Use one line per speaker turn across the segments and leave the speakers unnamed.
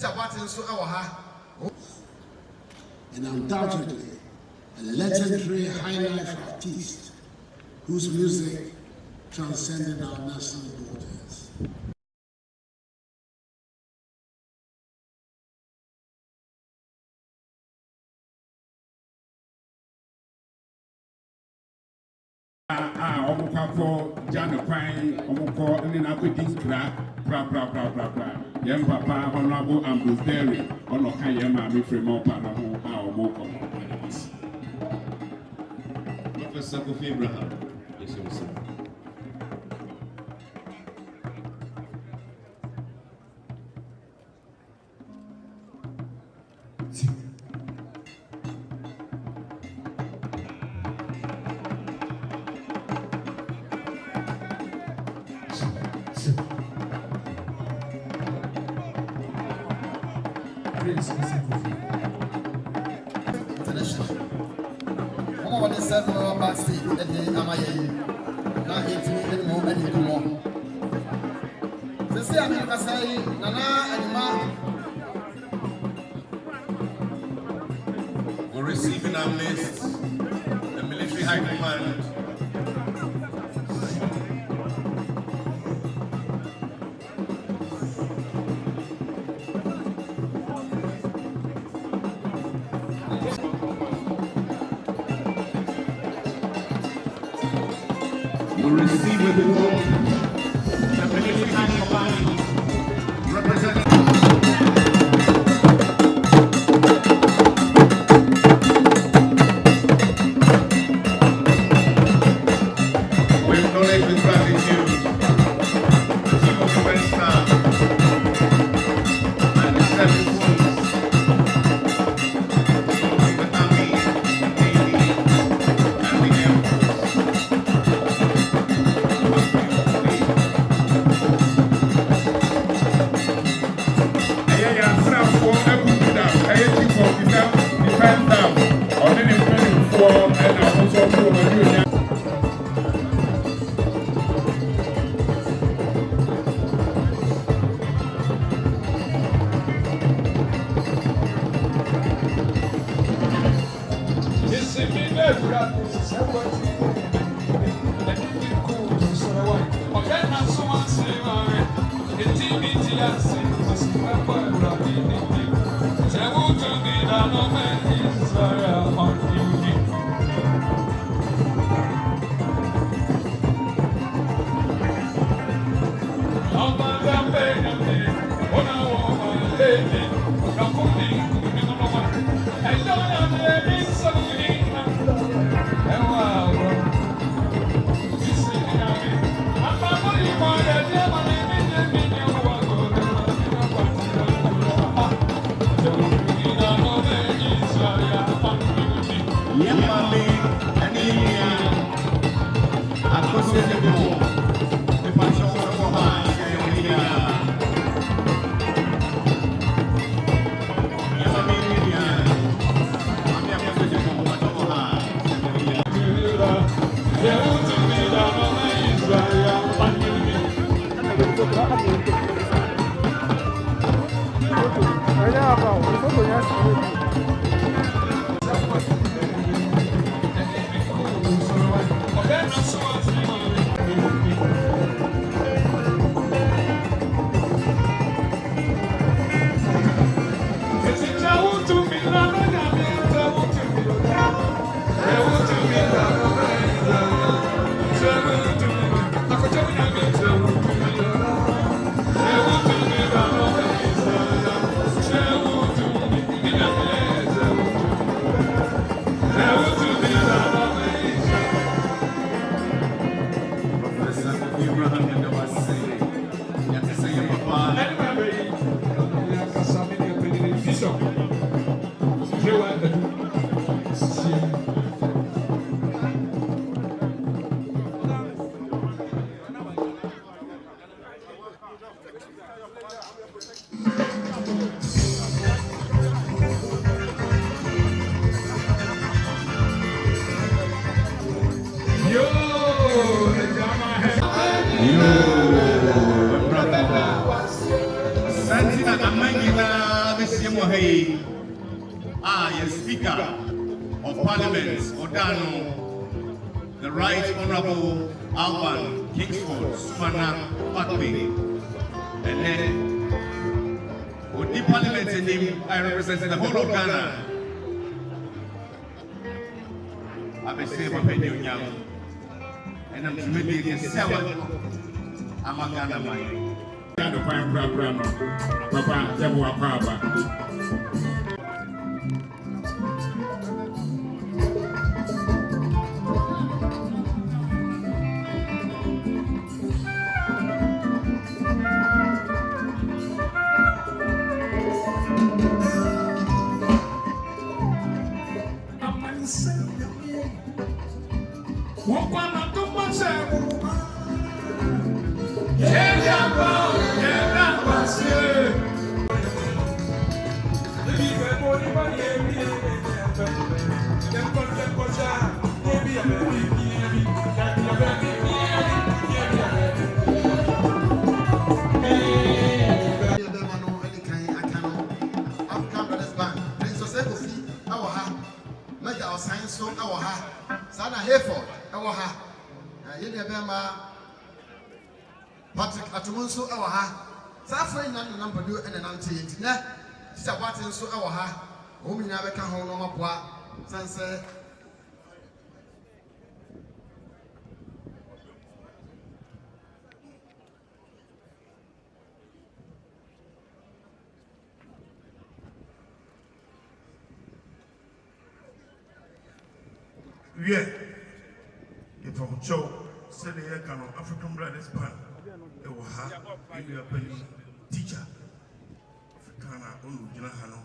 tita boate nso ɛwɔ ha.
and undoubtedly a legendary high life artist whose music transcended our national borders.
a ɔmo kɔ akɔ gya ne kwan ɔmo kɔ ne n'akɔdi nkira praprapraprapra yɛn papa ɔnabo ambosdary ɔna ɔka yɛn maame firima ɔpa no ho a ɔmo kɔ
no ɔmo anim ase. kofi abraham yɛhyɛ wo
sɛ. Receive with the Lord
kwan korakora no papa
yɛbɔ wakɔ aba
bɛrima patrick atomo nso wɔ ha. Saa afra nyinaa nenam padua nenante yɛ nti nɛ sisa boate nso wɔ ha. Wɔn nyinaa bɛka ho na ɔmaboa. San sɛ
wiɛ ìfọ̀kùntsọ́wò sɛdeɛ yɛka no african brothers band ɛwɔ ha ɛnua pani teacher african a ɔno gyina ha no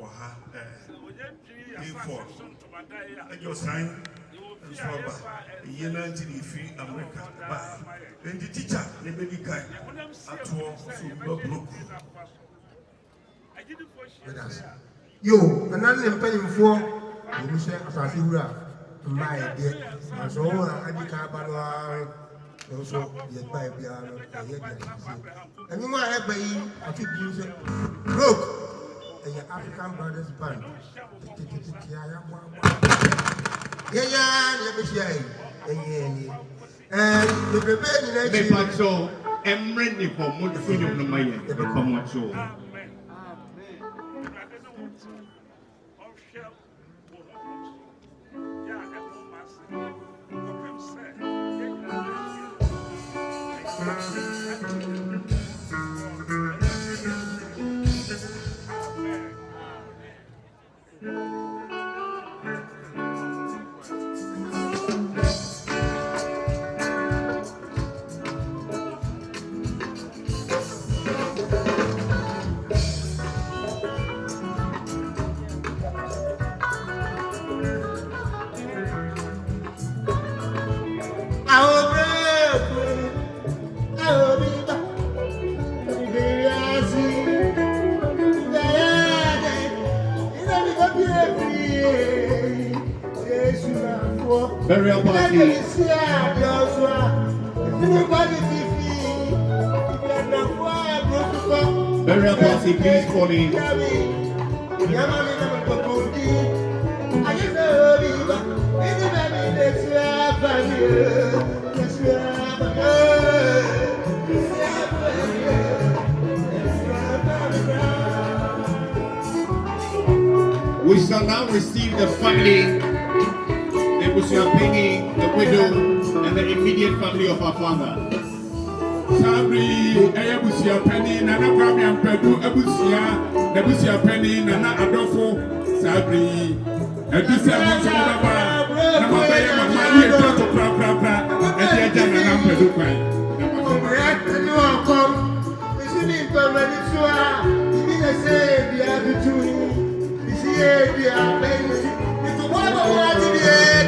wɔ ha aford ɛgye ɔsan nso aba ɛyie no nti ne ɛfiri america ba ɛnti teacher ne bɛdi kan atoɔ so bɛbrok
yo nana ne mpanyinfoɔ ebi sɛ asase wura mmaa yɛ deɛ nanso wɔn a adi kan aba no ara nso yɛ ba yɛ biara no ɛyɛ deɛ sisi ɛnum a ɛba yi ati bi sɛ rock ɛyɛ african brothers band tetetete a yɛabɔ abɔ yɛnya ne yɛbɛhyia yi ɛyɛ ɛni ɛɛ bebrebe nyinaa akyi
mepakyɛw ɛmmerɛ ne hɔ mode so nnwom no ma yɛn ɛbɛkɔ mo akyew
àwọn àbáyé. Lè ṣe àbáyé. Lè ṣe àbáyé.
We shall now receive the family, Bishop Piggy, the widow, and the immediate family of our father.
Sabri, Eya Busia Penny, Nana Kwame Ampedu, Ebusia, Nebusia Penny, Nana
Adolfo, Sabri, Edusa Monsalaba, Nama Baya Mamali, my Pra
Pra Pra, Eja Jana Ampedu Kwai. Yeah.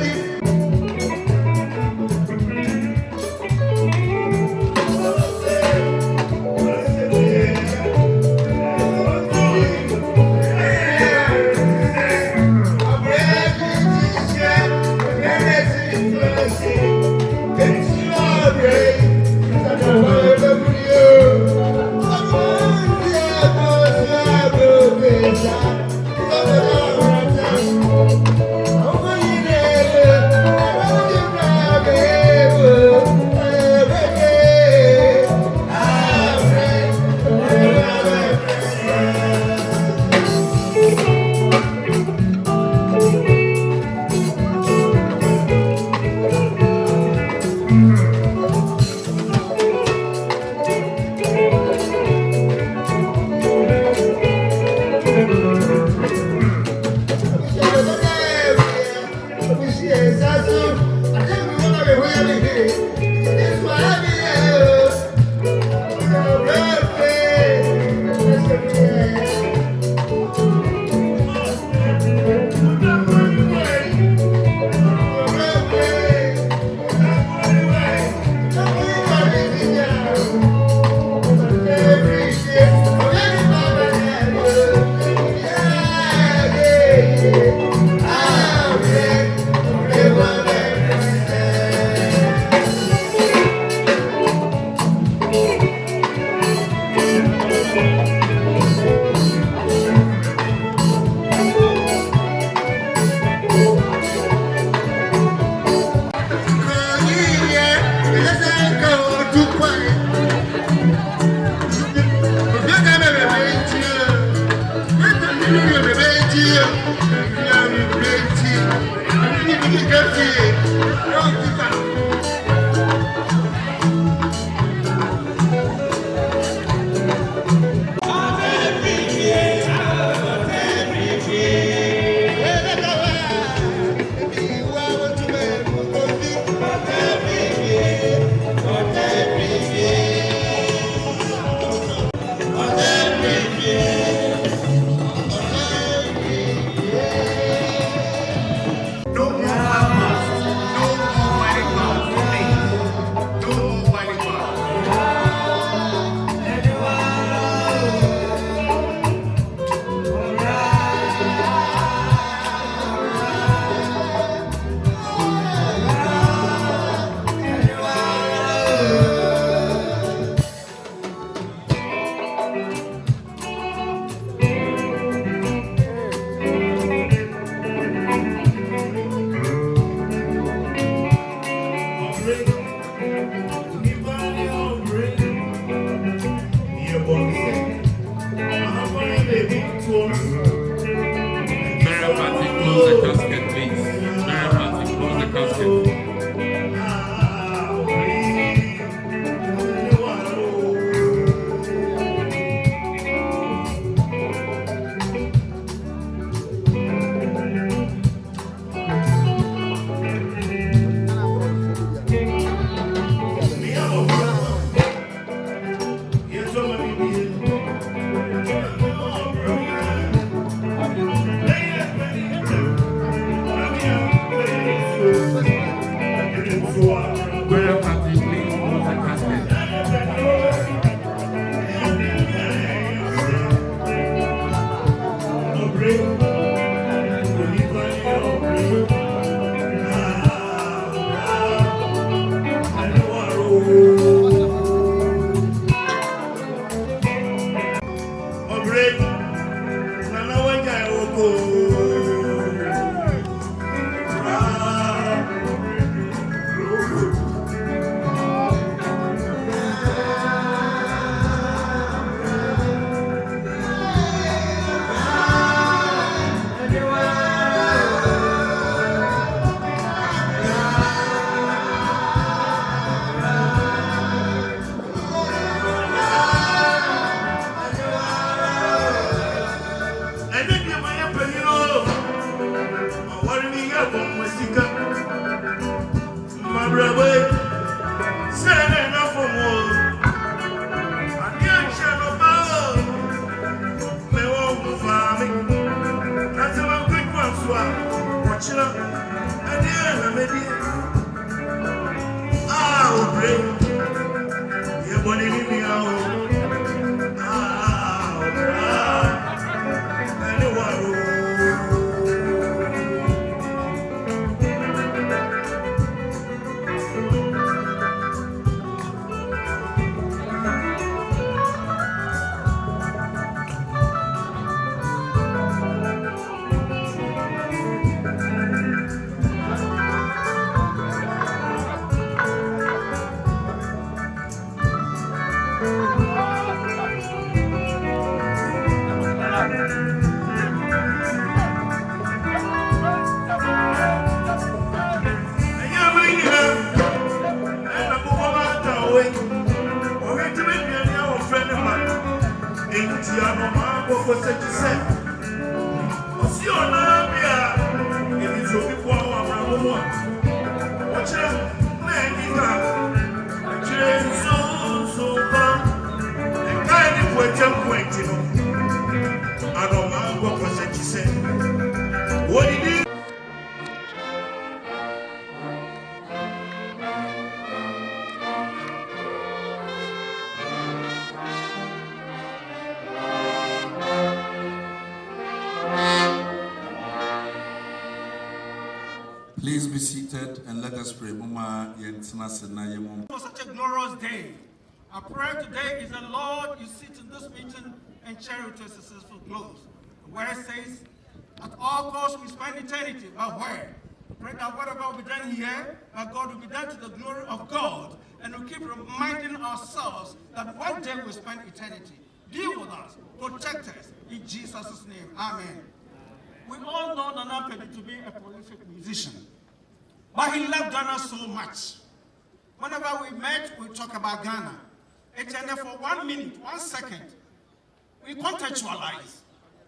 For
such a glorious day. Our prayer today is that Lord, you sit in this meeting and to a successful close. Where it says, at all costs we spend eternity, where? Pray that whatever will be done here, that God will be done to the glory of God, and we keep reminding ourselves that one day we spend eternity. Deal with us, protect us, in Jesus' name. Amen. We all know Nana Pedi to be a prolific musician. But he loved Ghana so much. Whenever we met, we talk about Ghana. It's and for one minute, one second, we contextualize.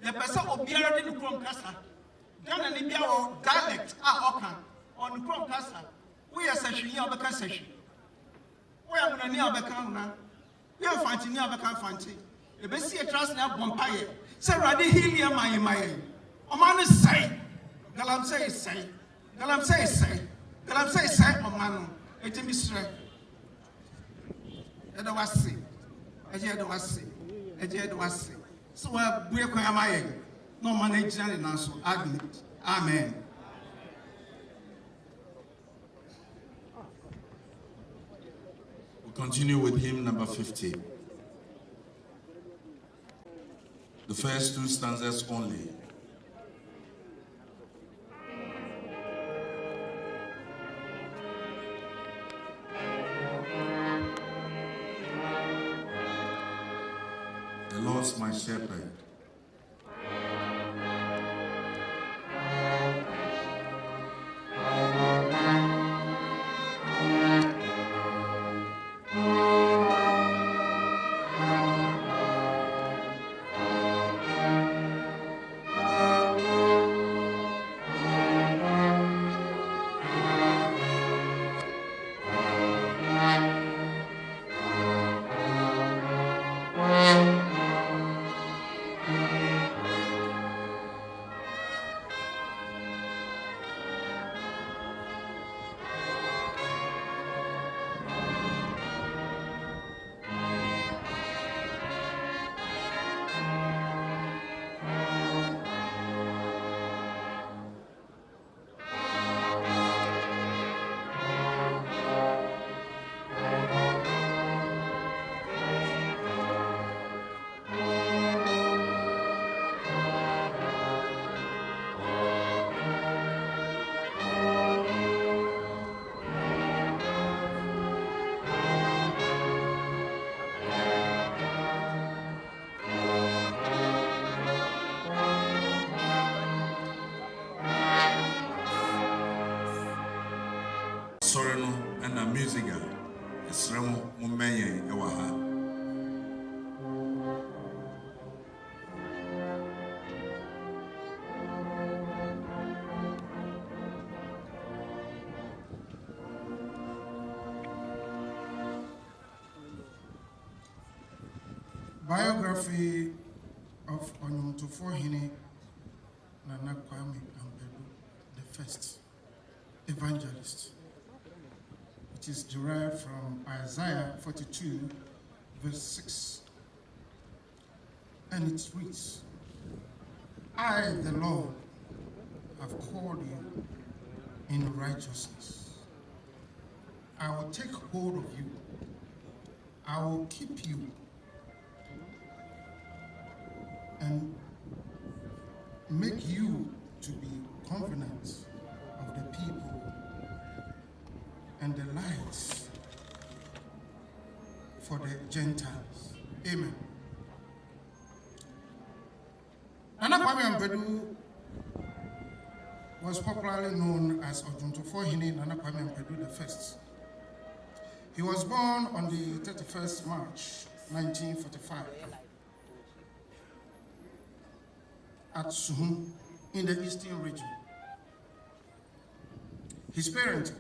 The person Obiara didn't come casa. Ghana Libya or dialect are Okan on Krom casa. We are session here, Abeka session. We are going to near Abeka. We are fighting near Abeka fighting. The best year trust now Bompire. Say, Radi Hilia, my, my. Oman is say. Galamse say say. Galamse say say. Galamse say say, Omanu. Eti mi srɛ. Ɛda wase. Ɛgye ɛda wase. Ɛgye ɛda wase. Sɛ wɔabue kwan ama yɛn. Na ɔman no agyina ne nan so. Amen.
We continue with hymn number 50. The first two stanzas only. Lord's my
Onyomtofo Hene Nana Kwame Ampadu, the first evangelist. which is derived from Isaiah 42, verse 6. And it reads, I, the Lord, have called you in righteousness. I will take hold of you. I will keep you and make you to be confident of the people and the lights for the Gentiles. Amen. Nana Kwame was popularly known as Ojuntofo Hene Nana Kwame Ampadu the First. He was born on the 31st March 1945 at Suhum in the eastern region. His parents,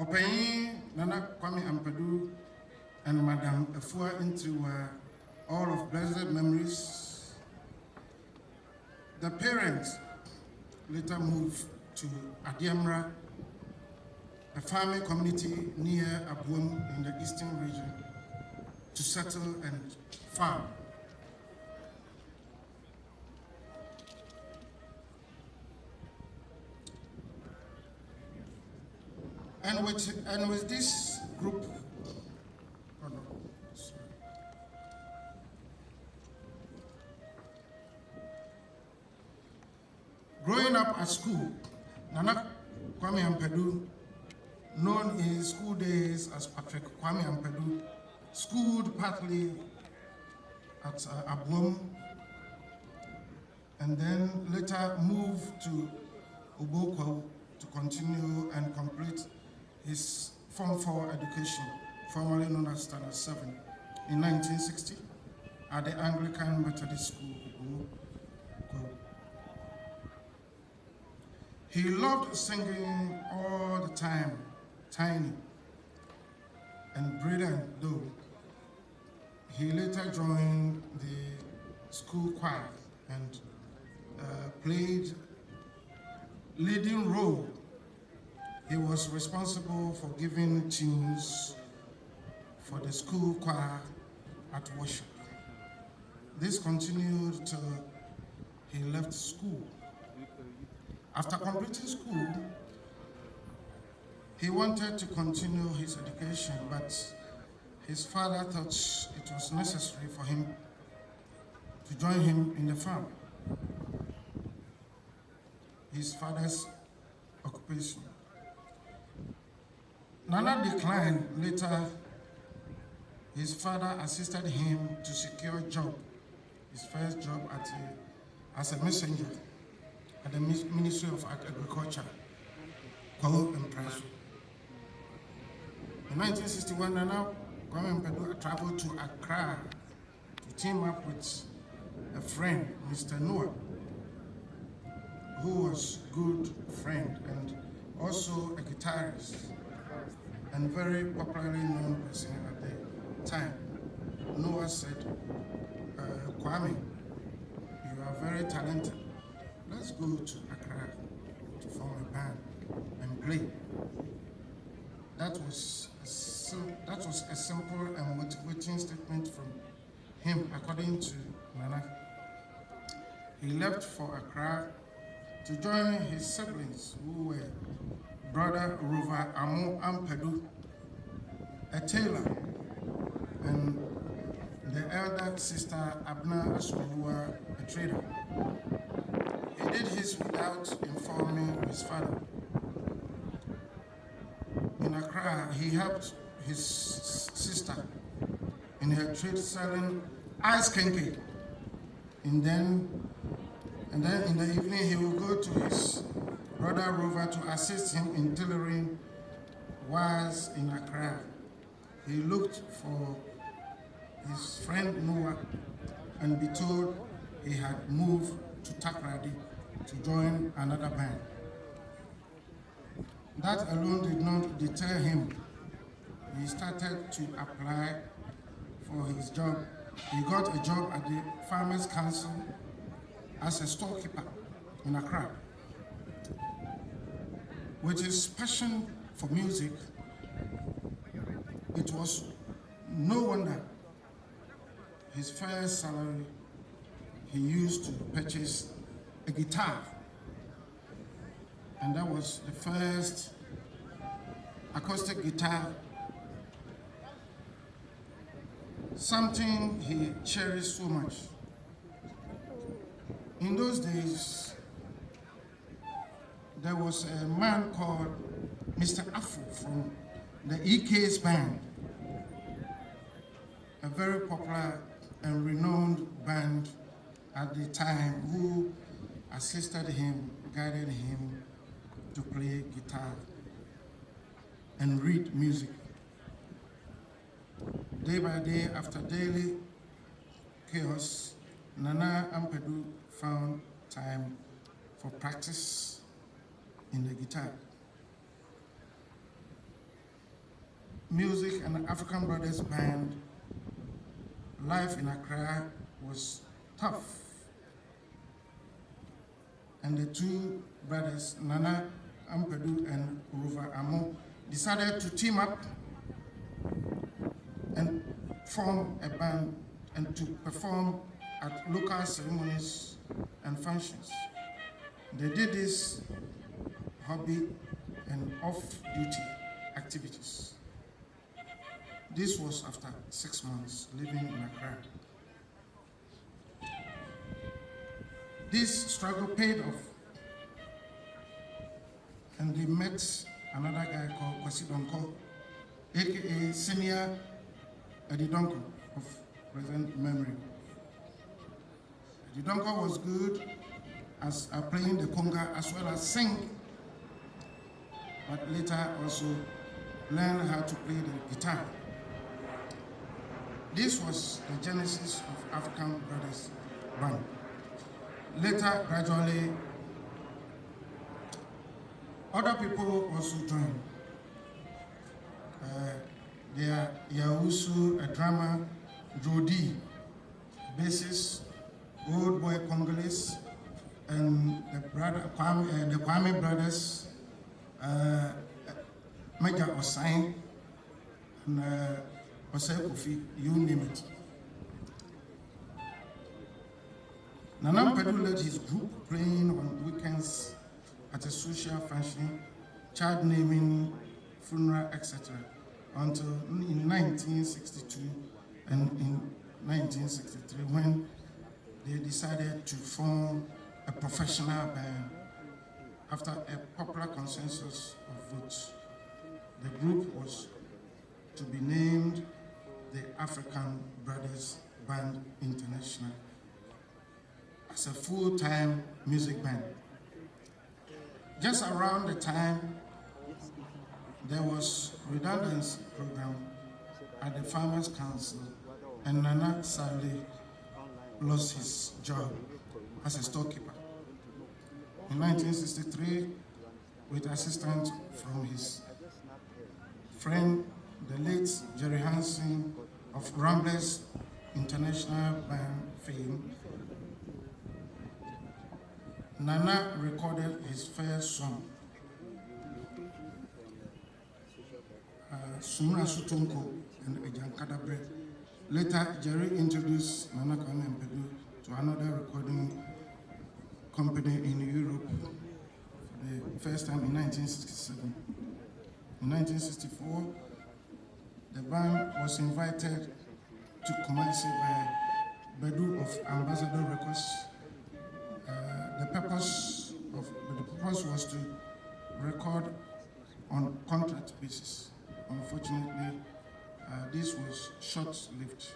Opayin Nana Kwame Ampadu and Madame Efua were all of blessed memories. The parents later moved to Adiamra, a farming community near Abuam in the eastern region, to settle and farm. And with, and with this group, oh no, sorry. Growing up at school, Nana Kwame Ampadu, known in his school days as Patrick Kwame Ampadu, schooled partly at uh, Abuom and then later moved to Obokwa to continue and complete his Form 4 education, formerly known as Standard 7, in 1960 at the Anglican Methodist School. He loved singing all the time, tiny and brilliant though. He later joined the school choir and uh, played leading role. He was responsible for giving tunes for the school choir at worship. This continued till he left school. After completing school, he wanted to continue his education, but his father thought it was necessary for him to join him in the farm. His father's occupation. Nana declined later. His father assisted him to secure a job, his first job at a, as a messenger at the Ministry of Agriculture, Kwao Impresso. In 1961, Nana Kwame Mpadu traveled to Accra to team up with a friend, Mr. Noah, who was a good friend and also a guitarist and very popularly known person at the time. Noah said, uh, Kwame, you are very talented let's go to Accra to form a band and play. That was a, that was a simple and motivating statement from him, according to Nana. He left for Accra to join his siblings who were brother Rover Amu Ampadu, a tailor, and the elder sister Abna Asumua, a trader. He did his without informing his father. In Accra, he helped his sister in her trade selling ice kinky. And then, and then in the evening, he will go to his brother Rover to assist him in tailoring wires in Accra. He looked for his friend Noah and be told he had moved to Takoradi to join another band. That alone did not deter him. He started to apply for his job. He got a job at the Farmers Council as a storekeeper in Accra. With his passion for music, it was no wonder his first salary he used to purchase a guitar. And that was the first acoustic guitar, something he cherished so much. In those days, there was a man called Mr. Afu from the EK's band, a very popular and renowned band at the time who assisted him, guided him to play guitar and read music. Day by day, after daily chaos, Nana Ampadu found time for practice in the guitar. Music and African Brothers Band, life in Accra was tough and the two brothers, Nana Ampadu and Rover Amo, decided to team up and form a band and to perform at local ceremonies and functions. They did this hobby and off-duty activities. This was after six months living in Accra. This struggle paid off. And they met another guy called Kwasi Donko, aka Senior Eddie Donko of present memory. Eddie Donko was good as uh, playing the conga as well as sing. But later also learned how to play the guitar. This was the genesis of African Brothers Band. Later, gradually, other people also joined. Uh, there are Yausu, a drummer, Jody, bassist, Old Boy Congolese, and the brother Kwame, uh, the Kwame brothers, uh, Major Osain, and uh, Osei Kofi, you name it. Nana Mpadu led his group playing on weekends at a social function, child naming, funeral, etc. until in 1962 and in 1963 when they decided to form a professional band after a popular consensus of votes. The group was to be named the African Brothers Band International as a full-time music band. Just around the time there was redundancy program at the Farmers Council and Nana sadly lost his job as a storekeeper. In 1963, with assistance from his friend, the late Jerry Hansen of Ramblers International Band fame, Nana recorded his first song, uh, Sumra Sutonko and Ejankadabre. Later, Jerry introduced Nana Kwame Mpedu to another recording company in Europe for the first time in 1967. In 1964, the band was invited to Kumasi by Bedu of Ambassador Records. Uh, the purpose of the purpose was to record on contract basis. Unfortunately, uh, this was short-lived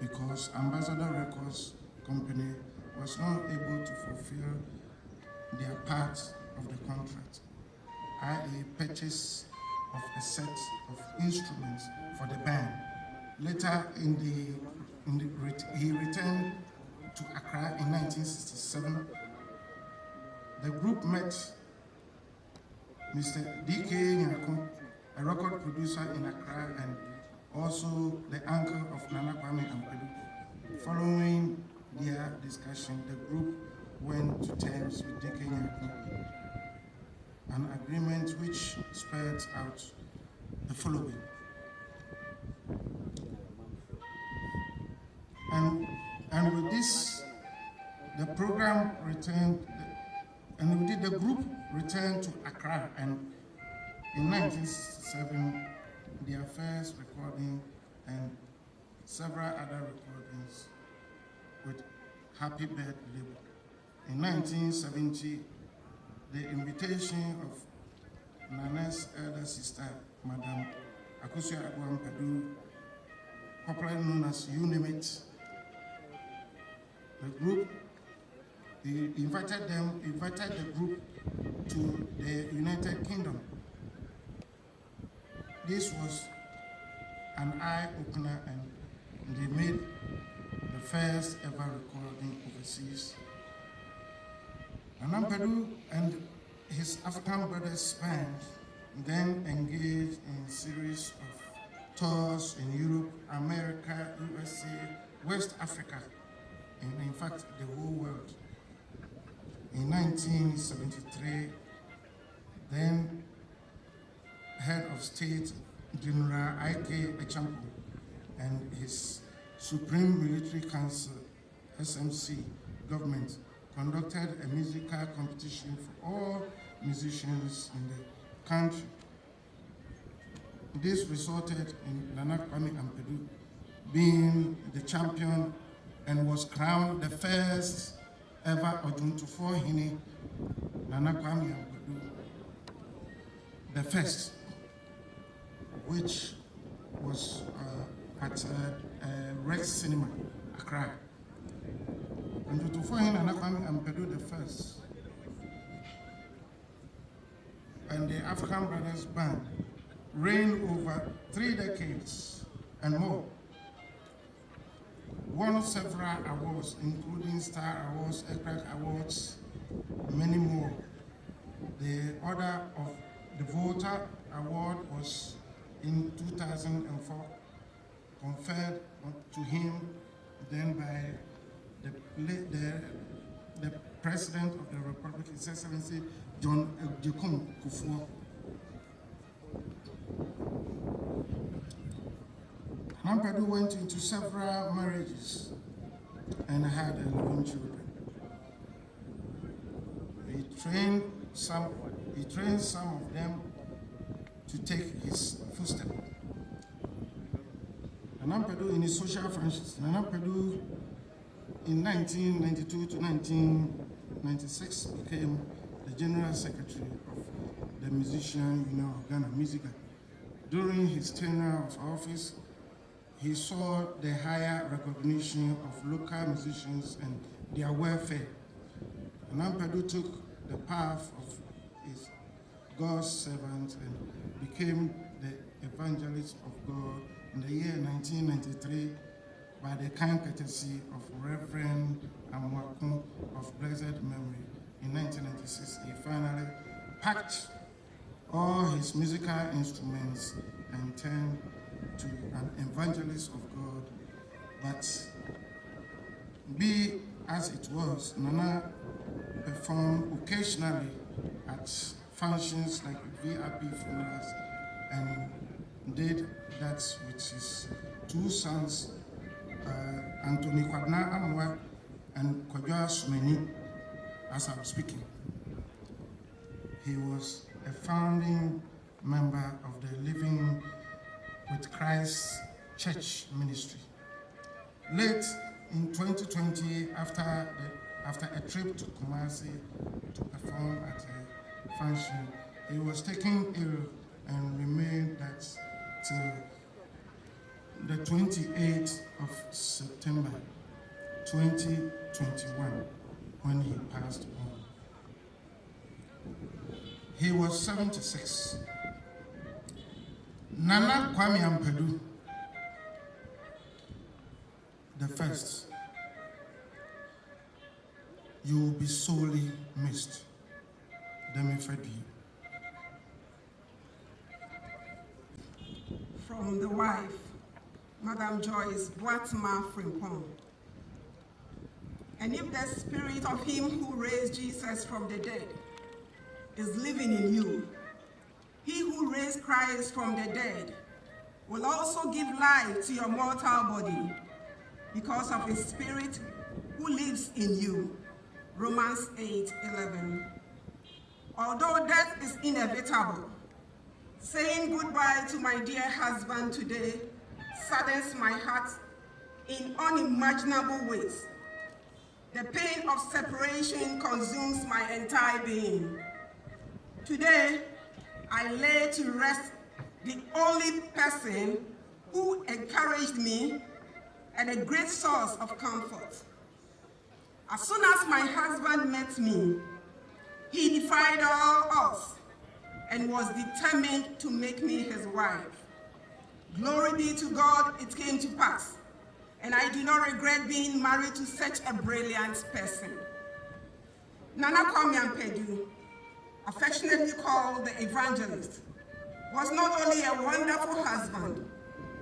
because Ambassador Records company was not able to fulfill their part of the contract, i.e. purchase of a set of instruments for the band. Later in the, in the he returned to Accra in 1967. The group met Mr. D.K. Nyako, a record producer in Accra and also the uncle of Nana Kwame Ampadu. Following their discussion, the group went to terms with D.K. Nyako, an agreement which spelled out the following. And, and with this, the program returned, and did the group returned to Accra, and in 1967, their first recording and several other recordings with Happy Bird label. In 1970, the invitation of Nana's elder sister, Madame Akusia Aguam Padu, popularly known as UNIMIT, the group, he invited them, invited the group to the United Kingdom. This was an eye-opener and they made the first ever recording overseas. Nanampadu and his African brothers spent then engaged in a series of tours in Europe, America, USA, West Africa, and in fact the whole world. In 1973, then head of state General I.K. Acheampong and his Supreme Military Council, SMC, government conducted a musical competition for all musicians in the country. This resulted in Nana Kwame Ampadu being the champion and was crowned the first ever Ojuntufor Hini Nana Kwame Ampadu, the first, which was uh, at uh, uh, Rex Cinema, Accra. Nana Kwame Ampadu the first and the African Brothers Band reigned over three decades and more. Won several awards, including Star Awards, ECRAG Awards, many more. The Order of the Volta Award was in 2004 conferred to him then by the, the, the President of the Republic, His Excellency John Jacob Kufuor. Nampadu went into several marriages and had 11 children. He trained some, he trained some of them to take his footsteps. Nana Padu in his social friendships, Nana Padu in 1992 to 1996 became the General Secretary of the Musician Union of Ghana. During his tenure of office, he saw the higher recognition of local musicians and their welfare. Nana Padu took the path of his God's servant and became the evangelist of God in the year 1993 by the kind courtesy of Reverend Amwakun of blessed memory. In 1996, he finally packed all his musical instruments and turned to an evangelist of God. But be as it was, Nana performed occasionally at functions like VIP funerals and did that with his two sons, uh, Anthony Kwadna Amwa and Kwadwa Sumeni, as I'm speaking. He was a founding member of the Living with Christ Church Ministry. Late in 2020, after, the, after a trip to Kumasi to perform at a function, he was taken ill and remained that till the 28th of September 2021 when he passed on. He was 76. Nana Kwame Ampadu, the first, you will be sorely missed. Demi Fedi.
From the wife, Madam Joyce Boatma Frimpong. And if the spirit of him who raised Jesus from the dead is living in you, he who raised Christ from the dead will also give life to your mortal body because of his spirit who lives in you. Romans 8, 11. Although death is inevitable, saying goodbye to my dear husband today saddens my heart in unimaginable ways. The pain of separation consumes my entire being. Today, I lay to rest the only person who encouraged me and a great source of comfort. As soon as my husband met me, he defied all and was determined to make me his wife. Glory be to God, it came to pass. And I do not regret being married to such a brilliant person. Nana Kwame Ampadu, affectionately called the evangelist, was not only a wonderful husband,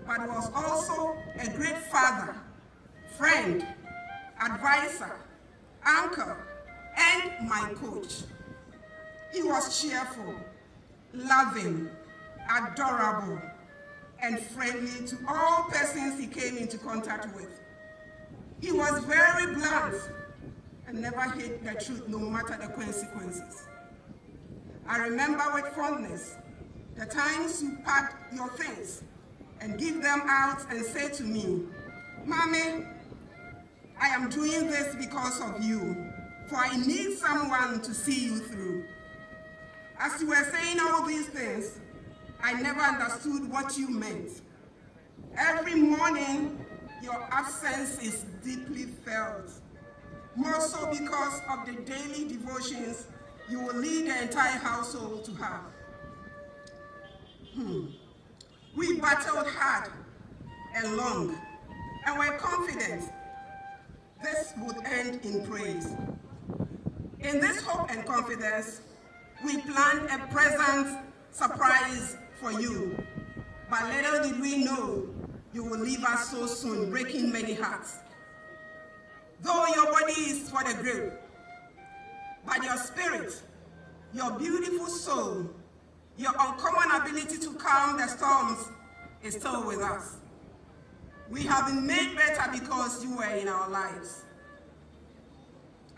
but was also a great father, friend, advisor, uncle, and my coach. He was cheerful, loving, adorable, and friendly to all persons he came into contact with. He was very blunt and never hid the truth no matter the consequences. I remember with fondness the times you packed your things and give them out and say to me, Mommy, I am doing this because of you, for I need someone to see you through. As you were saying all these things, I never understood what you meant. Every morning, your absence is deeply felt, more so because of the daily devotions you will lead the entire household to have. Hmm. We battled hard and long, and were confident this would end in praise. In this hope and confidence, we planned a present surprise for you. But little did we know you will leave us so soon, breaking many hearts. Though your body is for the grave, but your spirit, your beautiful soul, your uncommon ability to calm the storms is still with us. We have been made better because you were in our lives.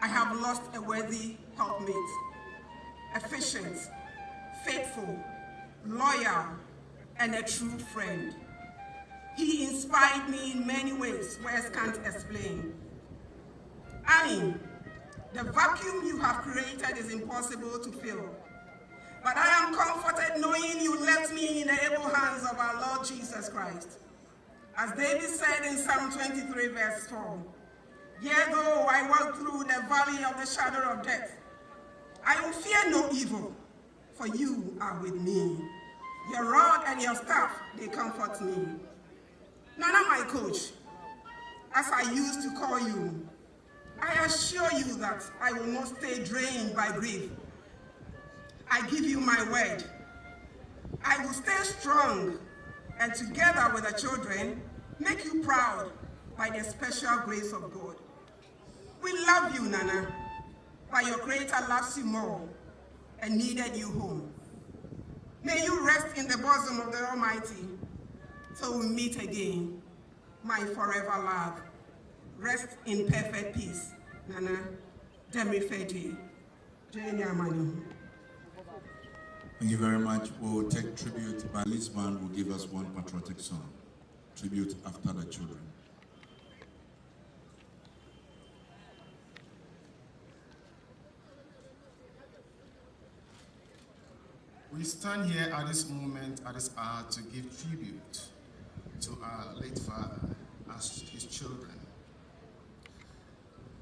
I have lost a worthy helpmate, efficient, faithful, loyal, and a true friend. He inspired me in many ways words can't explain. Annie, the vacuum you have created is impossible to fill. But I am comforted knowing you left me in the able hands of our Lord Jesus Christ. As David said in Psalm 23 verse 4, Yea, though I walk through the valley of the shadow of death, I will fear no evil, for you are with me. Your rod and your staff, they comfort me. Nana, my coach, as I used to call you, I assure you that I will not stay drained by grief. I give you my word. I will stay strong and together with the children, make you proud by the special grace of God. We love you, Nana, but your creator loves you more and needed you home. May you rest in the bosom of the Almighty till we meet again, my forever love. Rest in perfect peace, Nana Demi Fedi, Amani.
Thank you very much. We'll take tribute. Balis Band will give us one patriotic song. Tribute after the children.
We stand here at this moment, at this hour, to give tribute to our late father as his children.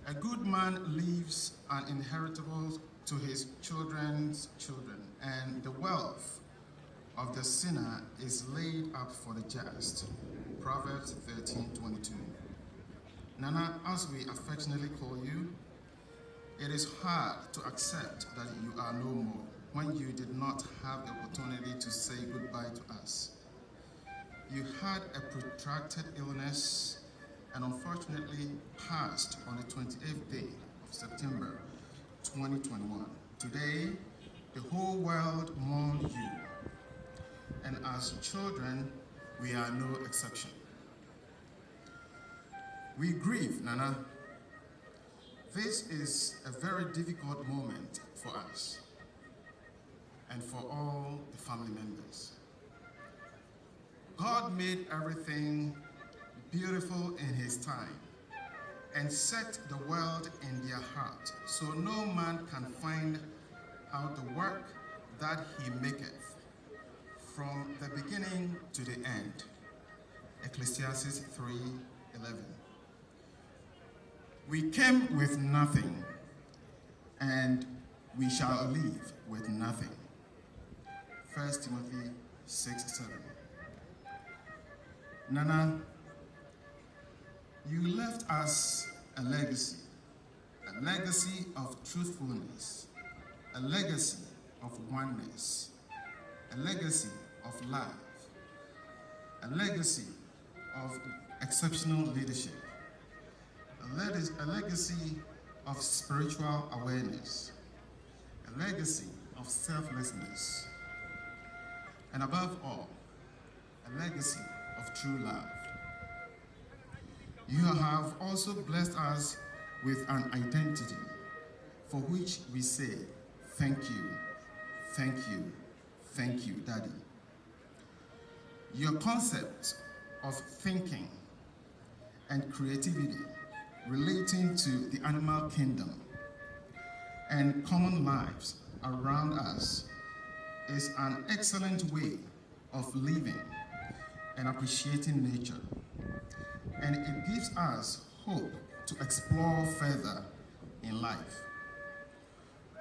A good man leaves an inheritable to his children's children, and the wealth of the sinner is laid up for the just. Proverbs 13, 22. Nana, as we affectionately call you, it is hard to accept that you are no more when you did not have the opportunity to say goodbye to us. You had a protracted illness and unfortunately passed on the 28th day of September 2021. Today, the whole world mourns you. And as children, we are no exception. We grieve, Nana. This is a very difficult moment for us and for all the family members. God made everything beautiful in his time and set the world in their heart, so no man can find out the work that he maketh from the beginning to the end. Ecclesiastes 3:11. We came with nothing, and we shall leave with nothing. 1 Timothy 6 7. Nana, you left us a legacy, a legacy of truthfulness, a legacy of oneness, a legacy of love, a legacy of exceptional leadership, a, a legacy of spiritual awareness, a legacy of selflessness, and above all, a legacy of true love. You have also blessed us with an identity for which we say, thank you, thank you, thank you, Daddy. Your concept of thinking and creativity relating to the animal kingdom and common lives around us is an excellent way of living and appreciating nature. And it gives us hope to explore further in life.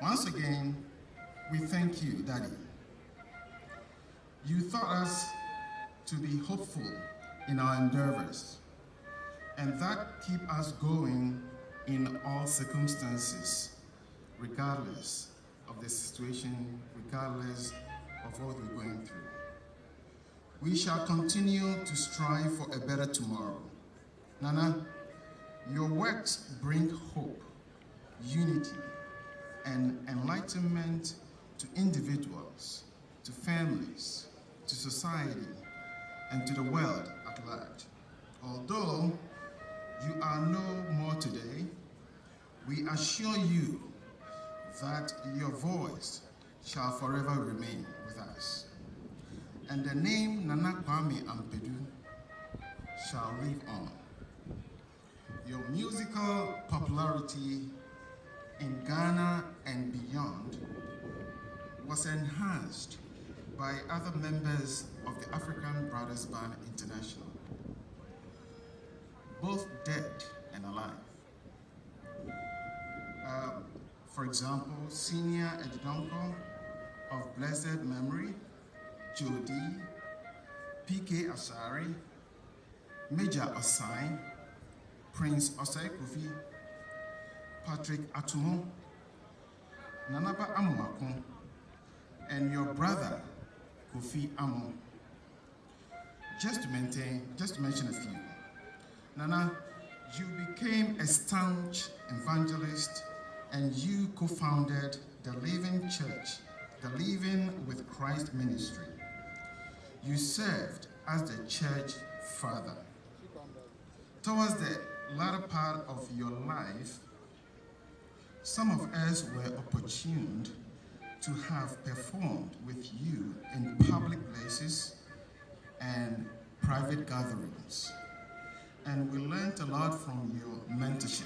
Once again, we thank you, Daddy. You taught us to be hopeful in our endeavors and that keep us going in all circumstances, regardless of the situation, regardless of what we're going through. We shall continue to strive for a better tomorrow. Nana, your works bring hope, unity, and enlightenment to individuals, to families, to society, and to the world at large. Although you are no more today, we assure you that your voice shall forever remain with us. And the name Nana Kwame Ampadu shall live on. Your musical popularity in Ghana and beyond was enhanced by other members of the African Brothers Band International, both dead and alive. Uh, for example, Senior Eddie Donkor of blessed memory, Jody, P.K. Asari, Major Osai, Prince Osai Kofi, Patrick Atumo, Nanaba Amuakun, and your brother, Kofi Amo. Just to maintain, just to mention a few. Nana, you became a staunch evangelist and you co-founded the Living Church, the Living with Christ Ministry. You served as the church father. Towards the latter part of your life, some of us were opportuned to have performed with you in public places and private gatherings. And we learned a lot from your mentorship.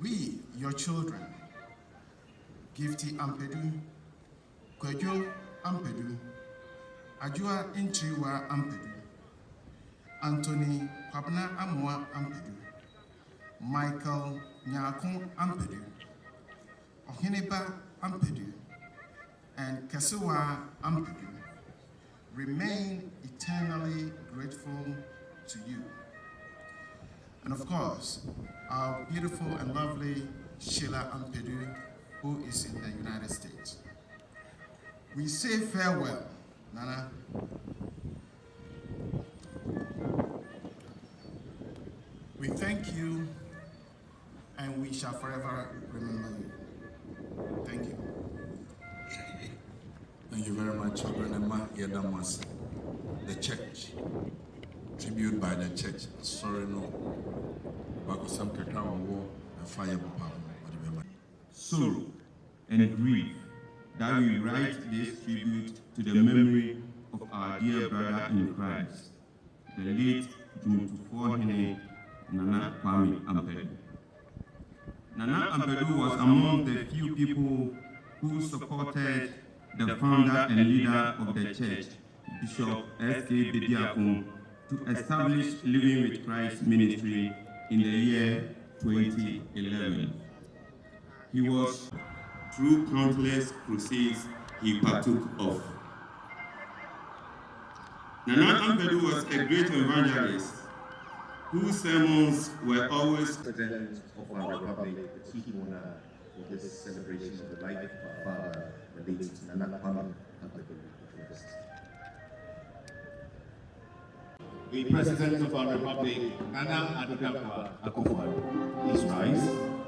We, your children, Gifty Ampadu, Kwejo Ampadu, Ajua Intriwa Ampadu, Anthony Kwabna Amwa Ampadu, Michael Nyakun Ampadu, Ohineba Ampadu, and Kesewa Ampadu remain eternally grateful to you. And of course, our beautiful and lovely Sheila Ampadu, who is in the United States. We say farewell, Nana. We thank you and we shall forever remember you. Thank you.
Thank you very much, Obrenema Yedamas. The church, tribute by the church. Sorry, no. Bakosam Kakawa War, and Fire Papa.
Sorrow and grief that we write this tribute to the memory of our dear brother in Christ, the late Jumtufo Nana Kwame Ampadu. Nana Ampadu was among the few people who supported the founder and leader of the church, Bishop S.K. Bediakon, to establish Living with Christ ministry in the year 2011. He was, through countless crusades he partook of. Nana Ampadu was a great evangelist whose sermons were always
President of our Republic, the chief owner of this celebration of the life of our father, the late Nana Kwame Ampadu.
The President of our Republic, Nana Addo Dankwa Akufo-Addo, please rise.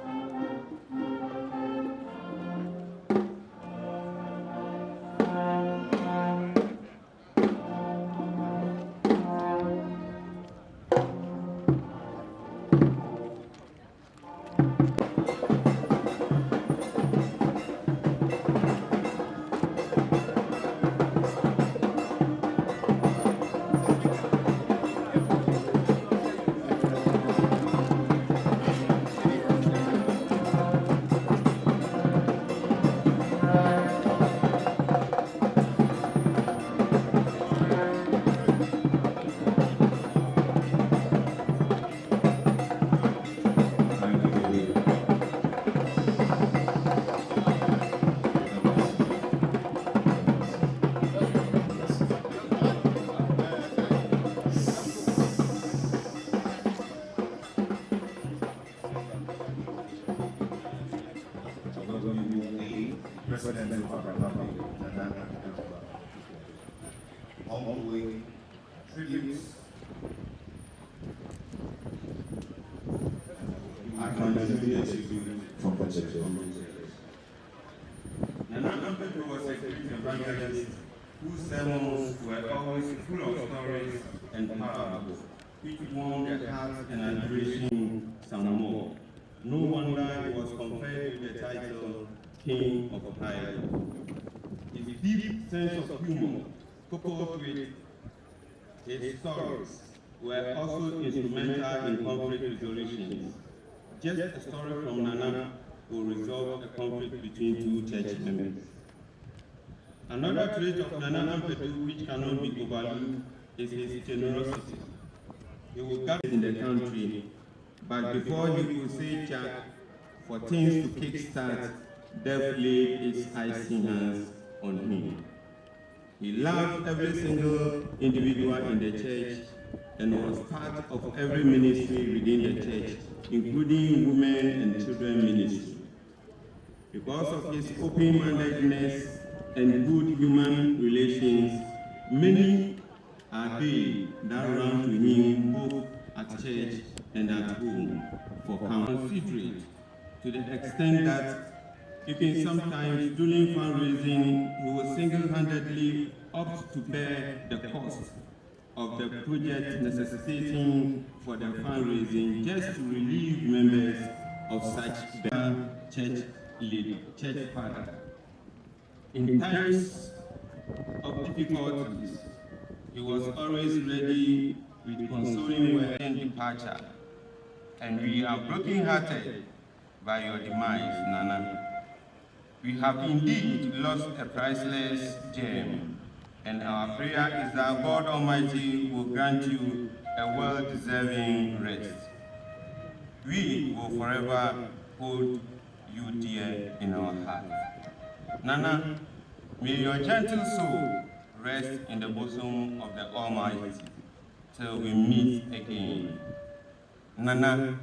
His stories, were also instrumental in conflict resolutions. Just a story from Nana will resolve a conflict between two church members. Another trait of Nana Ampadu which cannot be overlooked is his generosity. He will gather in the country, but before he could say Jack for things to kickstart, death laid its icy hands on him. He loved every single individual in the church and was part of every ministry within the church, including women and children ministry. Because of his open-mindedness and good human relations, many are they that run to him both at church and at home for considerate to the extent that even sometimes during fundraising, he will single-handedly opt to bear the cost of the project necessitating for the fundraising just to relieve members of such bad church leader, church father. In times of difficulties, he was always ready with consoling word and departure. And we are broken-hearted by your demise, Nana. We have indeed lost a priceless gem, and our prayer is that God Almighty will grant you a well-deserving rest. We will forever hold you dear in our hearts. Nana, may your gentle soul rest in the bosom of the Almighty till we meet again. Nana,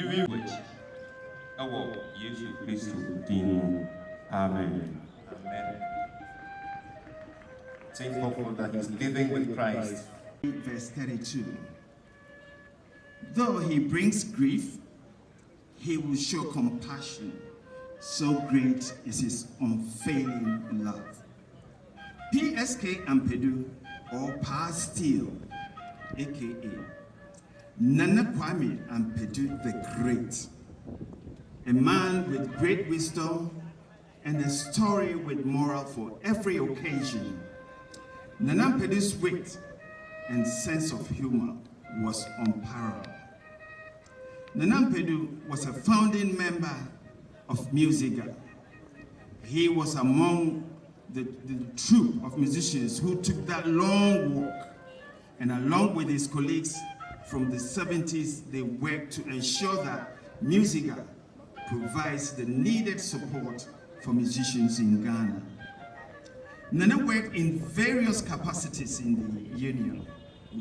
living with ɛwɔ Yesu Kristo din mu. Amen.
Amen. Thankful that he's living with Christ.
Verse 32. Though he brings grief, he will show compassion. So great is his unfailing love. PSK Ampadu, or Pa Steele, aka Nana Kwame Ampadu the Great, a man with great wisdom and a story with moral for every occasion. Nana Ampadu's wit and sense of humor was unparalleled. Nana Ampadu was a founding member of MUSIGA. He was among the, the troupe of musicians who took that long walk and along with his colleagues from the 70s, they worked to ensure that MUSIGA provides the needed support for musicians in Ghana. Nana worked in various capacities in the union,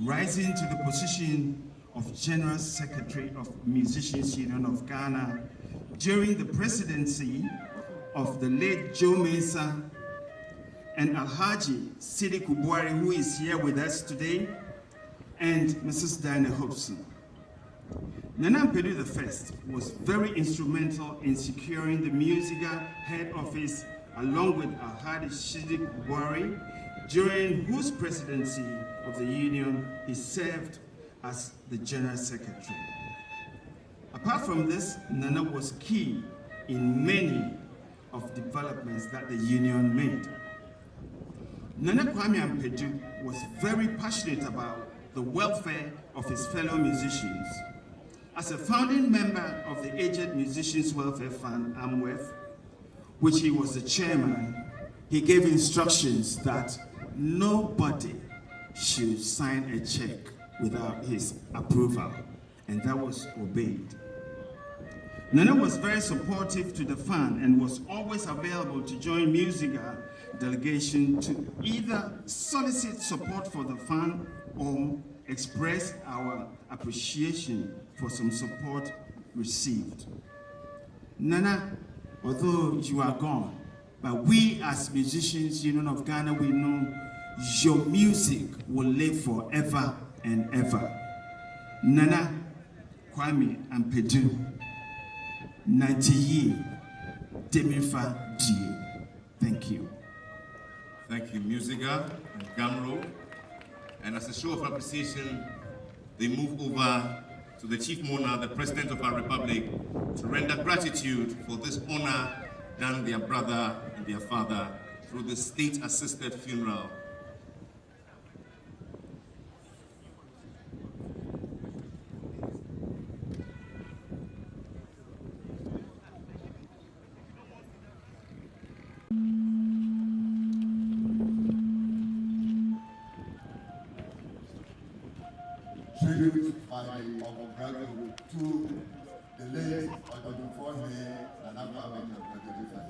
rising to the position of General Secretary of Musicians Union of Ghana during the presidency of the late Joe Mensah and Alhaji Sidiku Buari, who is here with us today, and Mrs. Diana Hopeson. Nana Ampadu I was very instrumental in securing the MUSIGA head office along with Alhaji Sidiku Buari, during whose presidency of the union he served as the general secretary. Apart from this, Nana was key in many of developments that the union made. Nana Kwame Ampadu was very passionate about the welfare of his fellow musicians. As a founding member of the Aged Musicians Welfare Fund, AMWEF, which he was the chairman, he gave instructions that nobody should sign a check without his approval, and that was obeyed. Nana was very supportive to the fund and was always available to join MUSIGA delegation to either solicit support for the fund or express our appreciation for some support received. Nana, although you are gone, but we as musicians, Union of Ghana, we know your music will live forever and ever. Nana Kwame and Ampadu, Nantiye Demifa Die. Thank you.
Thank you, MUSIGA and Gamro. And as a show of appreciation, they move over to the Chief Mona, the President of our Republic, to render gratitude for this honor done their brother and their father through the state-assisted funeral.
Tribute by Ogobrado to the late Ododufonme Nana Kwame Nkrumah.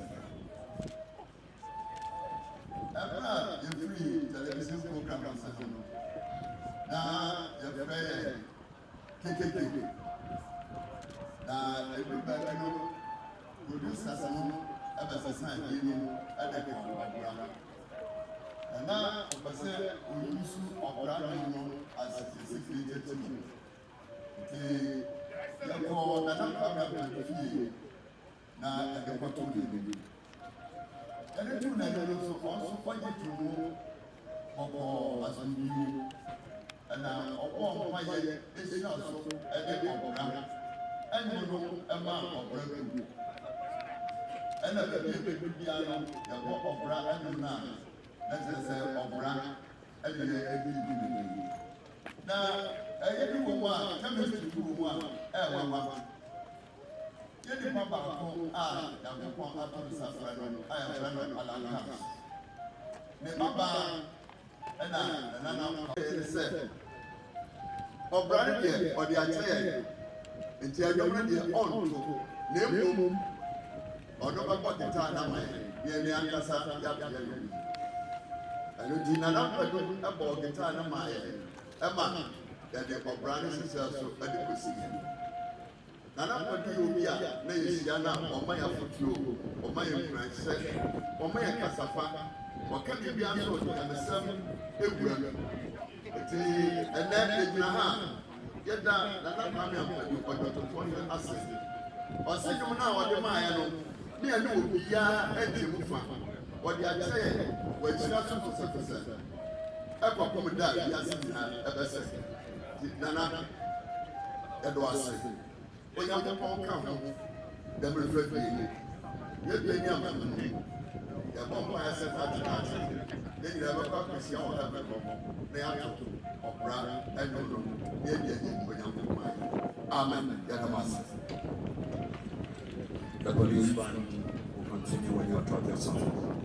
Ẹ̀fọ́ a yẹ̀firi television program ọ̀sẹ̀ no, na yẹ̀fẹ́ yẹ kékeré, na ebi bẹ́ẹ̀ no, producers no ẹbẹ̀sẹ̀sẹ̀ àdìyẹ no ẹ̀dẹ̀kẹ̀ ọ̀gbọ̀gbọ̀ra. Ẹ̀na ọ̀pẹ̀sẹ̀ oyinsu ọ̀gbọ̀ra no no as a secret to me. yɛkɔ nana kwame abrante fie na ɛde kɔtɔ n'ani ɛde tu n'ani no so ɔnso kɔgye tu mu ɔkɔɔ asɔnnii ɛna ɔbɔ mpaeɛ ehyia so ɛde ɔbɔra ɛne no ɛma ɔbɔra kuku ɛna baabi ebi biara no yɛkɔ ɔbɔra ɛno na ɛsɛ sɛ ɔbɔra na ɛyɛ bi wɔ mu a chemistry bi wɔ mu a ɛɛwa wa yɛ nipa baako a yankopɔn ato ne nsa frɛ no a yɛfrɛ no alankas ne babaa ɛna nanana ɛyɛ sɛ ɔbra no deɛ ɔde akyɛ yɛ nti adwuma deɛ ɔnto. Na mmom ɔno bɛbɔ gitaa na ma yɛ. Yɛn ni ankasa yabea yɛ ɛno di nana pɛdo ɛbɔ gitaa na ma yɛ ɛma yɛde ɔbra no sisɛ so ɛde kɔsi yɛ nana yɛ obi a na yɛhyia na ɔma yɛ afotuo ɔma yɛ nkuranhyɛ ɔma yɛ kasafa ɔka biribi aso nyamesɛm ewura mu eti ɛnɛ egyina ha yɛda nana kwame apɛdo ɔdɔtɔtɔ yɛ ase ɔsi dwom na ɔde maa yɛ no ne yɛ ne obiara ɛnti mu fa ɔde akyerɛ yɛ wɔakyira so ɛkɔ kɔm da a wiase nyinaa ɛbɛsɛ nana ɛdɔ ase. Onyankopɔn ka ho dɛmere fɛ fɛ yie yɛbi ani ama no. Yɛbɔ mpa yɛ sɛ tati tati ne nyinaa bɛkɔ akɔsia wɔ ɛbɛ kɔ na yɛato ɔbra ɛnono ne yɛbi ani onyankopɔn ayɛ amen. Yɛdɔm ase
The police will continue when you
are talking something.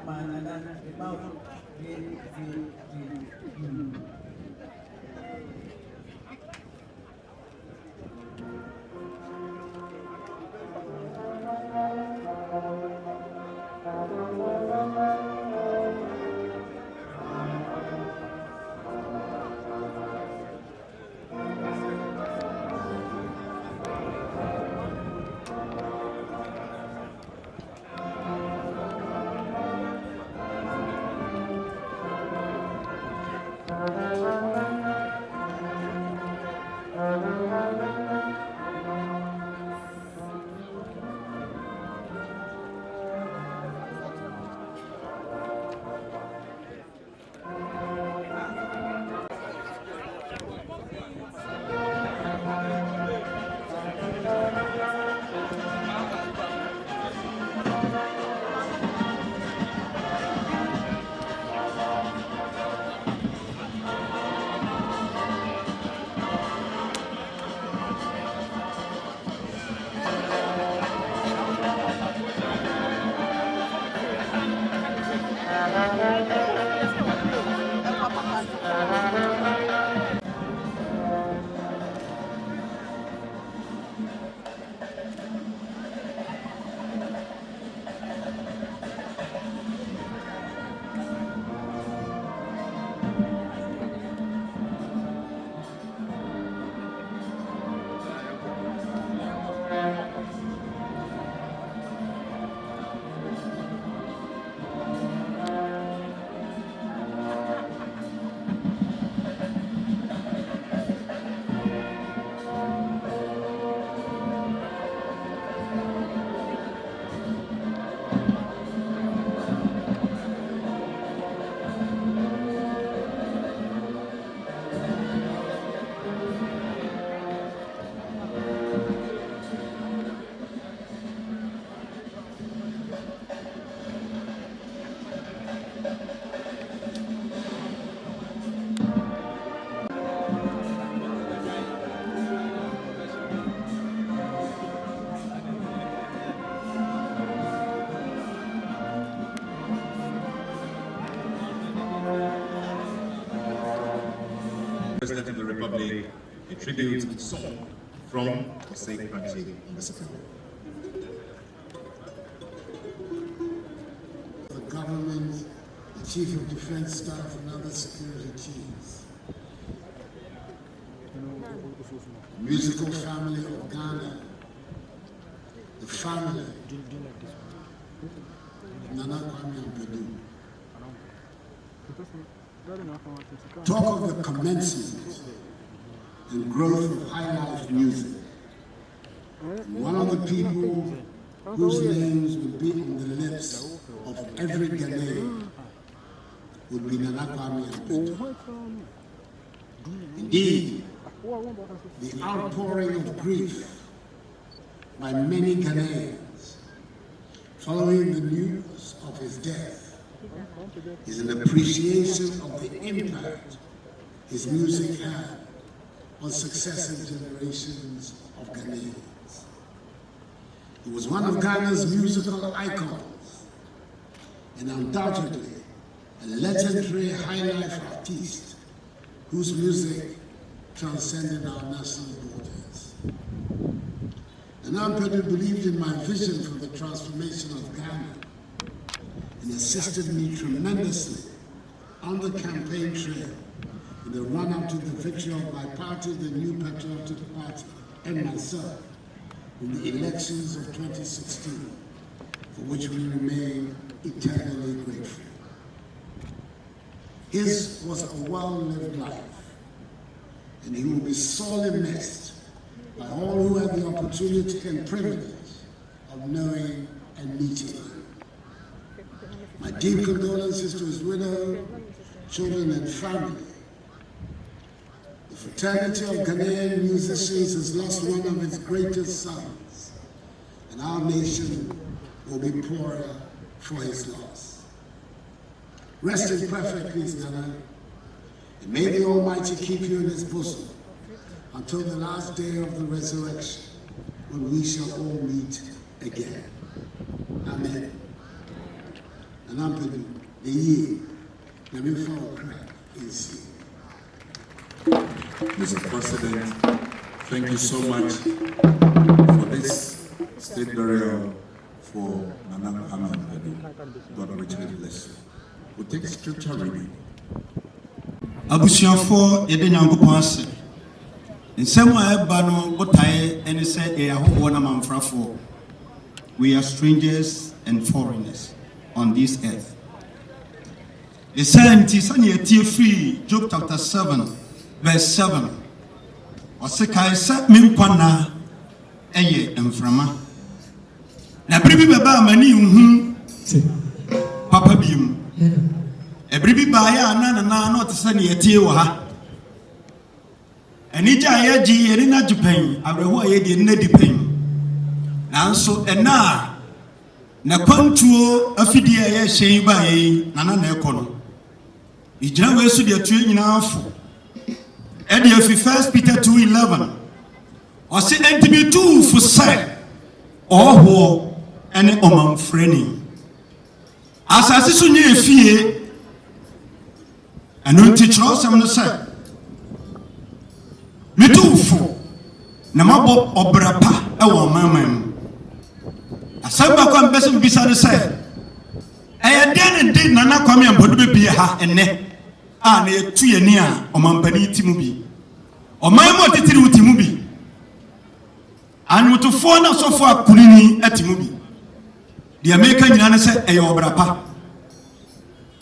mana dan
tribute song from Jose Kranchi Mississippi.
The government, the Chief of Defense Staff, and other security chiefs. Musical family of Ghana, the family of Nana Kwame Ampadu. Talk of the commencement and growth of high life music. One of the people whose names would be on the lips of every Ghanaian would be Nana Kwame. Indeed, the outpouring of grief by many Ghanaians following the news of his death is an appreciation of the impact his music had on successive generations of Ghanaians. He was one of Ghana's musical icons and undoubtedly a legendary high life artist whose music transcended our national borders. And Ampadu believed in my vision for the transformation of Ghana and assisted me tremendously on the campaign trail the run-up to the victory of my party, the New Patriotic Party, and myself in the elections of 2016, for which we remain eternally grateful. His was a well-lived life, and he will be sorely missed by all who had the opportunity and privilege of knowing and meeting him. My deep condolences to his widow, children, and family. The fraternity of Ghanaian musicians has lost one of its greatest sons, and our nation will be poorer for his loss. Rest in perfect peace, Nana, and may the Almighty keep you in his bosom until the last day of the resurrection, when we shall all meet again. Amen. And I'm the the year, follow Christ is
Mr. President, thank you so much for this state burial for Nana Ampadu. God richly bless you. We'll take scripture reading.
abusuafoɔ yɛde nyankopɔn ase nsɛm a ɛba no botaeɛ ne sɛ yɛyɛ ahohoɔ no amanfrafoɔ we are strangers and foreigners on this earth ɛsiane nti sɛnea yɛtie firi job chapter 7 verse 7 ɔse kae sɛ me nkwanna ɛyɛ mframa. Na bere bi m'ani nhu papa biom ɛbere bi baeɛ a na nana na ɔte sɛ ne yɛtie wɔ ha. Anigye a yɛgye yɛne no agye pɛn. Awerɛho a yɛdeɛ nna di pɛn. Nanso ɛna a nakwantuo afidie a yɛhyɛ yi baeɛ yi nana na ɛkɔ no ɛgyina wei so deɛ tue nyinaa fo. Ɛde afi 1 peter 211 ɔse ɛnti metuu fo sɛ ɔhɔhoɔ ne ɔmamfrani asase so nyɛ efie ɛno nti kyerɛwsɛm no sɛ metowfo na mabɔ ɔbra pa ɛwɔ ɔmanman mu asɛm baako a mpɛ sɛ mbisa no sɛ ɛyɛ deɛ ne de nana kwame ampɔdo bɛbie ha ɛnnɛ a na yɛtu yɛni a ɔmampani ti mu bi. Ɔman mu ɔtitiri wo ti mu bi. Anwotofoɔ no asɔfoɔ akonini ati mu bi. Deɛ meka nyinaa ne sɛ ɛyɛ ɔbra pa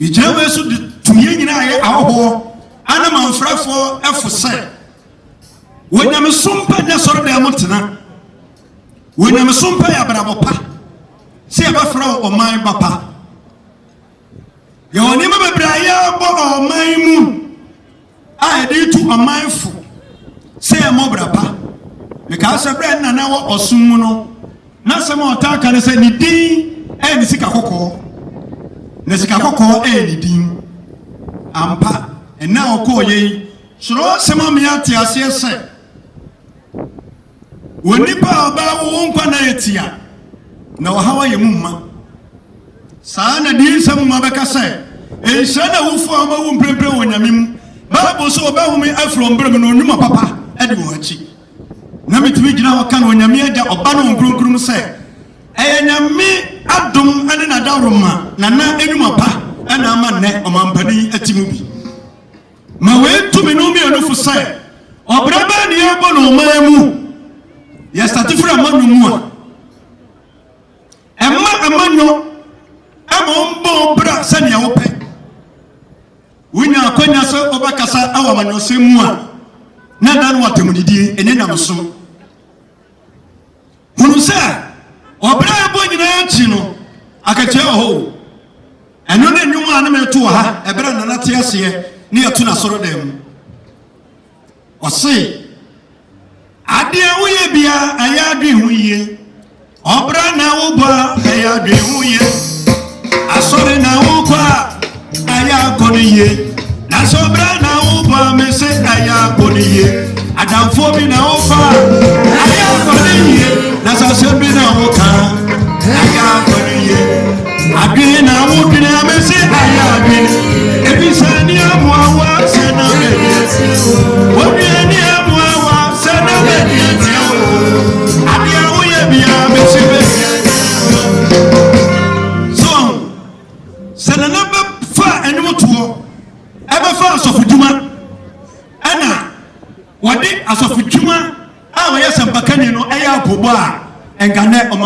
ìgyina wei so de tumie nyinaa yɛ ahɔhoɔ ana manfrafoɔ ɛfo sɛ wɔnyamesom pa nyɛ sɔre dɛm mo tena. Wɔnyamesom pa yɛ abrabɔ pa. Sɛ yɛbɛfrɛ ɔman ba pa yɛwɔ nneɛma bebree a yɛbɔ ɔman mu a yɛde tu ɔman fo sɛ yɛmmɔ bra pa. Mekaa sɛ nana wɔ ɔsom mu no na sɛm a ɔtaa ka no sɛ ne din ɛyɛ ne sika kɔkɔɔ. Na sika kɔkɔɔ ɛyɛ ne din. Ampa ɛna ɔkɔɔ yɛ yi soro sɛm a meyɛ ate aseɛ sɛ wɔ nipa a ɔbaa wo wo nkwa na yɛ tia na ɔhaw ayɛ mu mma saa na deɛ nsɛm ma bɛka sɛ ɛnhyira na awufoɔ a ɔmawu mprempren wɔ nyame mu. Bible sɛ wɔbɛhome afiri ɔmberɛ mu na ɔnwuma papa ɛde wɔn akyi. Na metumi gyina hɔ ka no onyame agya ɔba no ɔnkronkrom sɛ ɛyɛ nyame adom ne nadaroma nana anwuma pa ɛna ama nnɛ ɔmampani ati mu bi. Ma wɔatumi no mmienu sɛ ɔbrɛ bɛɛ ne yɛbɔ no ɔman mu? Yɛstate firi amannwo mu a ɛma amannwo ama ɔmbɔ bra sɛnea wopɛ. Wonya akwanya sɛ wobɛkasa awɔ amannwɔsɛm mu a na da no watamudidie ɛne nam so hunu sɛ ɔbrɛ ɛbɔ nyinaa akyi no akakyia wɔ hɔ ɛno ne a ne meto ha ɛberɛ nana te aseɛ ne yɛto no asɔre dan mu. Ɔse adeɛ woyɛ bia ɛyɛ adwen ho yie. Ɔbra na wobɔ ɛyɛ adwen ho yie. asọrị na ụkọ a anyị na sobra na ụkọ amesị anyị akọ n'ihe adamfo bi na ụkọ a anyị na sasọ bi na ụkọ anyị akọ n'ihe na ụdịrị amesị anyị adị ebisa ndị amụ awa sị na mmemme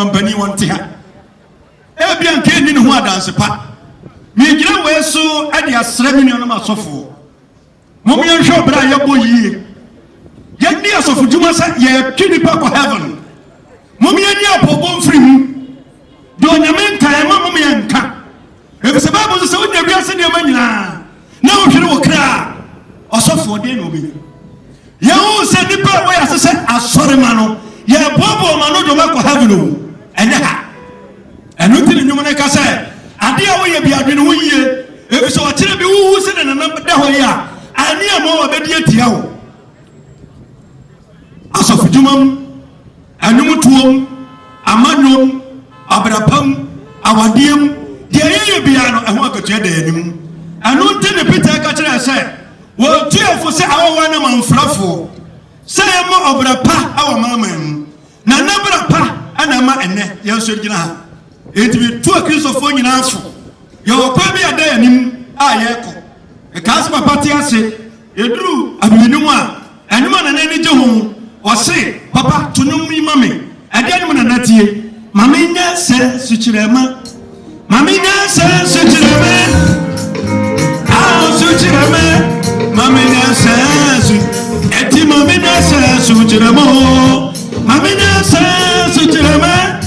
ɔmampani wɔn te ha ebia nka ni ne ho adanse pa megyina wei so ɛde asrɛ me nuanom asɔfoɔ mom yɛnhwɛ ɔberɛ a yɛbɔ yie yɛni asɔfodwuma sɛ yɛtwe nipa kɔ heaven. Mom yɛni apɔbɔ mfiri mu deɛ onyame nka ɛma mom yɛnka ɛfiri sɛ bible so sɛ wonya wiase nneɛma nyinaa na wohwere wo kra. A ɔsɔfoɔ deɛ na obɛnya yɛwo sɛ nnipa a wɔyɛ ase sɛ asɔre ma no. Yɛboaboa ma no de ɔbɛkɔ heaven o ɛnyɛ ha ɛno nti ne nnwom no ka sɛ adeɛ a woyɛ bi adwene ho yie ɛfiri sɛ ɔkyerɛ bi wowu sɛ ne nana da hɔ yi a ane a ma wɔbɛdi atia wo. Asɔfodwumam ɛnomtoom amannwom abrapam awadeɛm deɛ yɛyɛ biara no ɛho akatua da anim. Ɛno nti ne peter ka kyerɛ sɛ wɔtuafo sɛ awɔwa no mamfrafoɔ sɛ yɛma ɔbra pa awɔ maaman mu. Na nabra pa ana ma ɛnnɛ yɛnso gyina ha. Enti metu a kristofoɔ nyinaa fo. Yɛwɔ kwa bi ada yɛ anim a yɛrekɔ. Ɛkaa sɛ papa te ase yɛduru abimenim a ɛnom a nana ani gye ho ɔse papa to nom yi ma me. Ɛdeɛ nom nana tie. Ma menyɛ sɛ sukyerɛma ma. Menyɛ sɛ sukyerɛma a sukyerɛma ma. Menyɛ sɛ su ɛti ma menyɛ sɛ sukyerɛma o. Ma menyɛ sɛ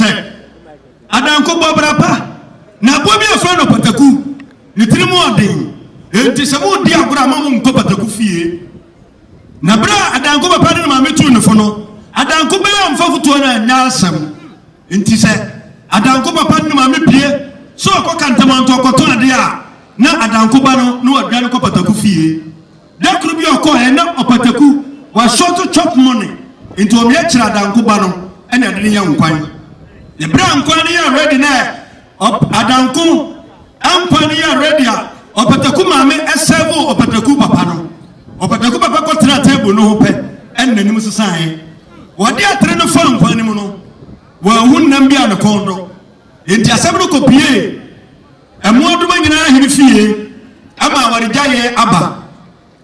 sɛ adanko bɔ bra pa na boa bi ɛfɛ no pataku. Ne tiri mu ɔden. Enti sɛ modi agorɔ a mo nkɔ pataku fie. Na berɛ a adanko papa ne ne maame tuu ne fo no adanko bɛyɛ mfa fotoɔ no anyɛ asɛm. Nti sɛ adanko papa ne ne maame pie sɛ ɔkɔ kantamanto ɔkɔtɔ adeɛ a na adanko ba no na wadwane kɔ pataku fie. Da koro bi a ɔkɔɛ na ɔpataku wasɔto chop money. Nti ɔmeɛ kyerɛ adanko ba no ɛna ɛde ne yɛ nkwan ne berɛ a yɛ ready na adanko ankwan no yɛ ready a ɔpataku maame ɛsɛbo ɔpataku papa no. Ɔpataku papa kɔtena table no ho pɛ ɛna n'anim sesaeɛ wɔde atere no fa nkwan no mu no wɔahu nnam bi a ne kɔn do. Enti asɛm no kɔpie ɛmmoadoma nyinaa hene fie ama awaregyaeɛ aba.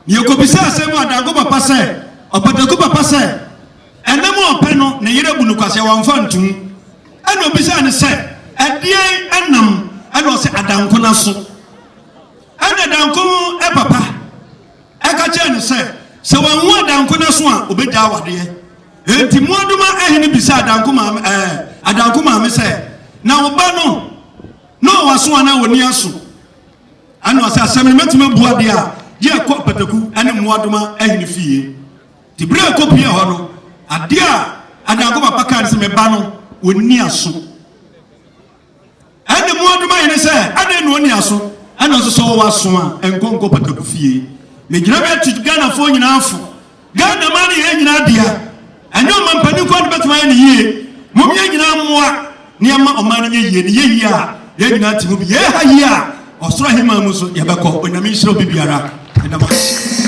Yɛkɔbisa asɛm adanko papa sɛ ɔpataku papa sɛ ɛnam ɔpɛ no ne yere bu no kwasɛ wɔmfa ntom ɛna obisa ne sɛ ɛdeɛn ɛnam ɛna ɔsɛ adanko no so. Ɛna adanko ɛpapa ɛka kyerɛ ne sɛ sɛ wɔnwo adanko no so a obɛgya awadeɛ enti mmoadoma ahene bisa adanko maame ɛɛ adanko maame sɛ na wo ba no na ɔwɔ aso anaa wɔni aso ɛna ɔsɛ asɛm no mɛtumi abu adeɛ a gye ɛkɔ pataku ɛne mmoadoma ahene fie. Nti berɛ a ɛkɔ pie hɔ no adeɛ a adanko papa kaa ne sɛ meba no wɔni aso. Ɛne mmoadoma ahene sɛ adɛn na ɔni aso. Ɛna ɔsɛ sɛ ɔwɔ aso a ɛnkɔ nkɔ pataku fie. Megyina bɛ atu ghanafoɔ nyinaa fo. Ghana ma no yɛn nyinaa dea. Ɛnyɛ ɔma mpanin kɔ no bɛtumi ayɛ ne yie. Mom yɛn nyinaa mmoa nneɛma ɔman no nyɛ yie ne yɛ yie a yɛn nyinaa te mu bi. Yɛha yie a ɔsoro ahema mu so yɛbɛkɔ. Onyame nhyerɛ obi biara. Ɛdam ase